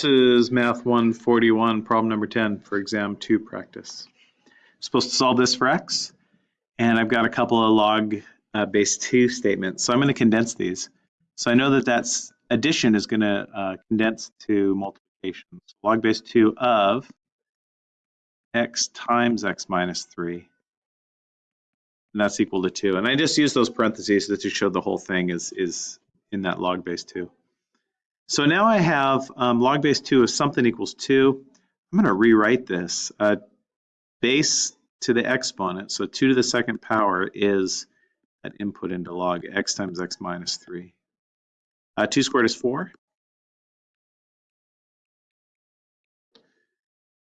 This is Math 141, problem number 10 for exam 2 practice. I'm supposed to solve this for x, and I've got a couple of log uh, base 2 statements. So I'm going to condense these. So I know that that's addition is going to uh, condense to multiplication. So log base 2 of x times x minus 3. And that's equal to 2. And I just use those parentheses to show the whole thing is, is in that log base 2. So now I have um, log base 2 of something equals 2. I'm going to rewrite this. Uh, base to the exponent, so 2 to the second power is that input into log x times x minus 3. Uh, 2 squared is 4.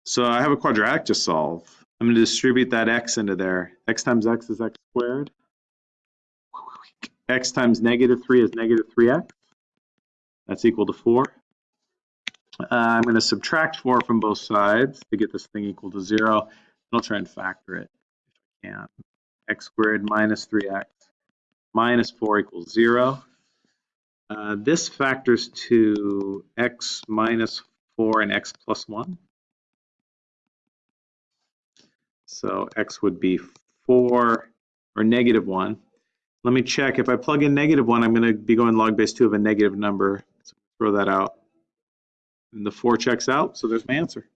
So I have a quadratic to solve. I'm going to distribute that x into there. x times x is x squared. x times negative 3 is negative 3x. That's equal to 4. Uh, I'm going to subtract 4 from both sides to get this thing equal to 0. I'll try and factor it if I can. x squared minus 3x minus 4 equals 0. Uh, this factors to x minus 4 and x plus 1. So x would be 4 or negative 1. Let me check. If I plug in negative 1, I'm going to be going log base 2 of a negative number throw that out. And the 4 checks out, so there's my answer.